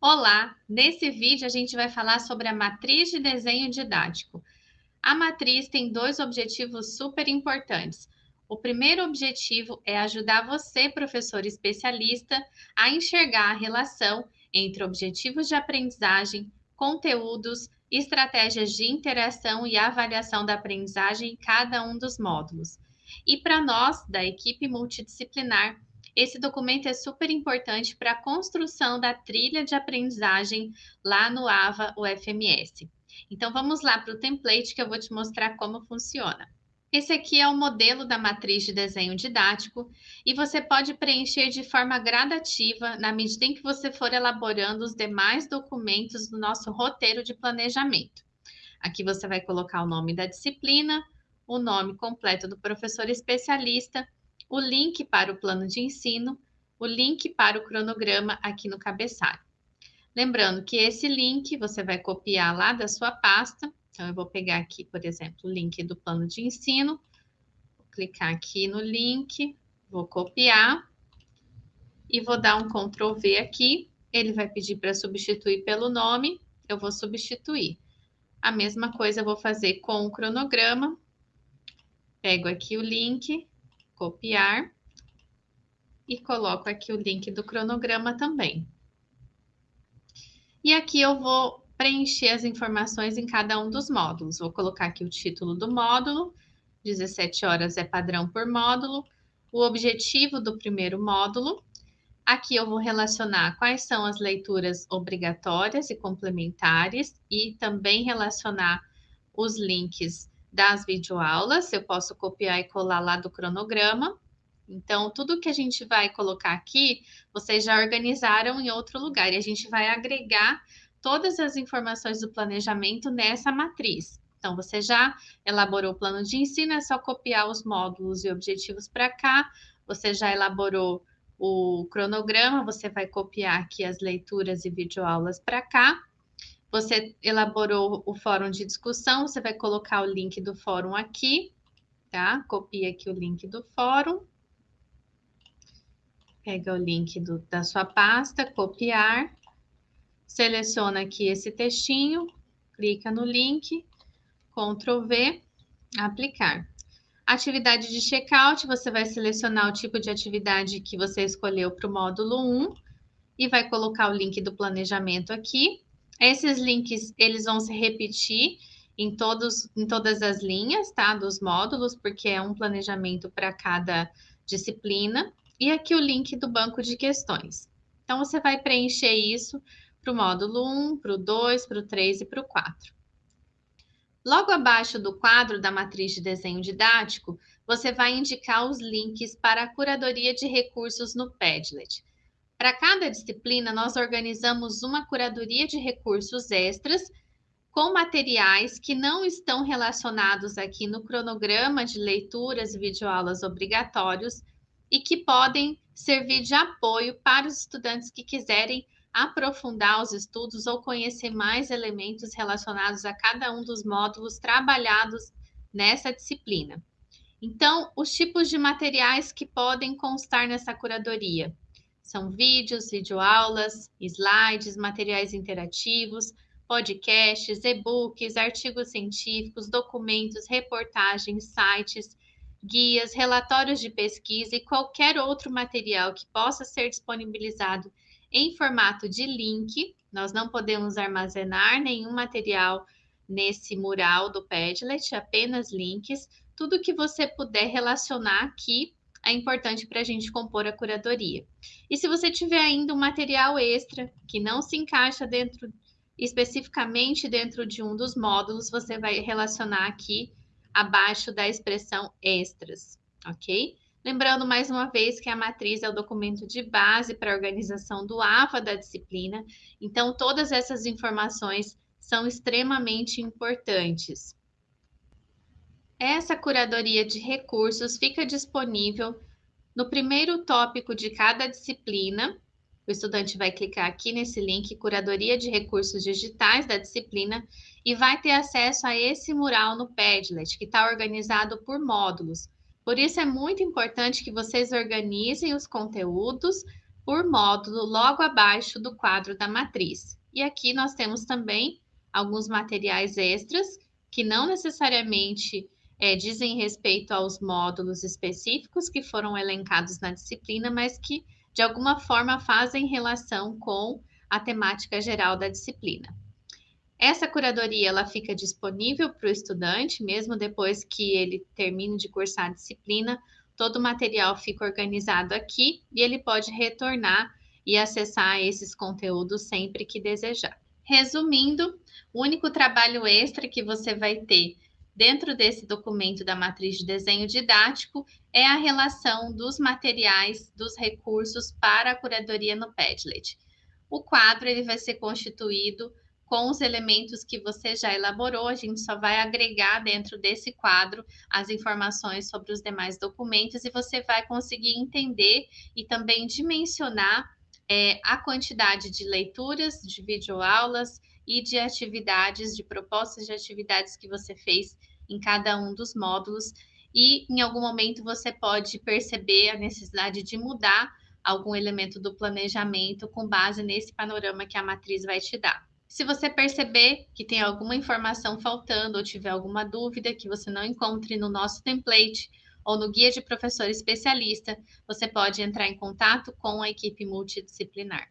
Olá! Nesse vídeo a gente vai falar sobre a matriz de desenho didático. A matriz tem dois objetivos super importantes. O primeiro objetivo é ajudar você, professor especialista, a enxergar a relação entre objetivos de aprendizagem, conteúdos, estratégias de interação e avaliação da aprendizagem em cada um dos módulos. E para nós, da equipe multidisciplinar, esse documento é super importante para a construção da trilha de aprendizagem lá no AVA UFMS. Então, vamos lá para o template que eu vou te mostrar como funciona. Esse aqui é o modelo da matriz de desenho didático e você pode preencher de forma gradativa na medida em que você for elaborando os demais documentos do nosso roteiro de planejamento. Aqui você vai colocar o nome da disciplina, o nome completo do professor especialista o link para o plano de ensino, o link para o cronograma aqui no cabeçalho. Lembrando que esse link você vai copiar lá da sua pasta. Então, eu vou pegar aqui, por exemplo, o link do plano de ensino, vou clicar aqui no link, vou copiar e vou dar um Ctrl V aqui. Ele vai pedir para substituir pelo nome, eu vou substituir. A mesma coisa eu vou fazer com o cronograma. Pego aqui o link, copiar e coloco aqui o link do cronograma também. E aqui eu vou preencher as informações em cada um dos módulos. Vou colocar aqui o título do módulo, 17 horas é padrão por módulo, o objetivo do primeiro módulo. Aqui eu vou relacionar quais são as leituras obrigatórias e complementares e também relacionar os links das videoaulas, eu posso copiar e colar lá do cronograma. Então, tudo que a gente vai colocar aqui, vocês já organizaram em outro lugar, e a gente vai agregar todas as informações do planejamento nessa matriz. Então, você já elaborou o plano de ensino, é só copiar os módulos e objetivos para cá. Você já elaborou o cronograma, você vai copiar aqui as leituras e videoaulas para cá. Você elaborou o fórum de discussão, você vai colocar o link do fórum aqui, tá? Copia aqui o link do fórum. Pega o link do, da sua pasta, copiar. Seleciona aqui esse textinho, clica no link, Ctrl V, aplicar. Atividade de checkout, você vai selecionar o tipo de atividade que você escolheu para o módulo 1 e vai colocar o link do planejamento aqui. Esses links, eles vão se repetir em, todos, em todas as linhas, tá? Dos módulos, porque é um planejamento para cada disciplina. E aqui o link do banco de questões. Então, você vai preencher isso para o módulo 1, para o 2, para o 3 e para o 4. Logo abaixo do quadro da matriz de desenho didático, você vai indicar os links para a curadoria de recursos no Padlet. Para cada disciplina, nós organizamos uma curadoria de recursos extras com materiais que não estão relacionados aqui no cronograma de leituras e videoaulas obrigatórios e que podem servir de apoio para os estudantes que quiserem aprofundar os estudos ou conhecer mais elementos relacionados a cada um dos módulos trabalhados nessa disciplina. Então, os tipos de materiais que podem constar nessa curadoria são vídeos, videoaulas, slides, materiais interativos, podcasts, e-books, artigos científicos, documentos, reportagens, sites, guias, relatórios de pesquisa e qualquer outro material que possa ser disponibilizado em formato de link. Nós não podemos armazenar nenhum material nesse mural do Padlet, apenas links. Tudo que você puder relacionar aqui é importante para a gente compor a curadoria. E se você tiver ainda um material extra que não se encaixa dentro especificamente dentro de um dos módulos, você vai relacionar aqui abaixo da expressão extras, ok? Lembrando mais uma vez que a matriz é o documento de base para a organização do AVA da disciplina, então todas essas informações são extremamente importantes. Essa curadoria de recursos fica disponível no primeiro tópico de cada disciplina. O estudante vai clicar aqui nesse link, Curadoria de Recursos Digitais da disciplina, e vai ter acesso a esse mural no Padlet, que está organizado por módulos. Por isso é muito importante que vocês organizem os conteúdos por módulo logo abaixo do quadro da matriz. E aqui nós temos também alguns materiais extras que não necessariamente é, dizem respeito aos módulos específicos que foram elencados na disciplina, mas que de alguma forma fazem relação com a temática geral da disciplina. Essa curadoria ela fica disponível para o estudante, mesmo depois que ele termine de cursar a disciplina, todo o material fica organizado aqui e ele pode retornar e acessar esses conteúdos sempre que desejar. Resumindo, o único trabalho extra que você vai ter dentro desse documento da matriz de desenho didático é a relação dos materiais, dos recursos para a curadoria no Padlet. O quadro ele vai ser constituído com os elementos que você já elaborou, a gente só vai agregar dentro desse quadro as informações sobre os demais documentos e você vai conseguir entender e também dimensionar é, a quantidade de leituras, de videoaulas e de atividades, de propostas de atividades que você fez em cada um dos módulos. E em algum momento você pode perceber a necessidade de mudar algum elemento do planejamento com base nesse panorama que a matriz vai te dar. Se você perceber que tem alguma informação faltando ou tiver alguma dúvida que você não encontre no nosso template ou no guia de professor especialista, você pode entrar em contato com a equipe multidisciplinar.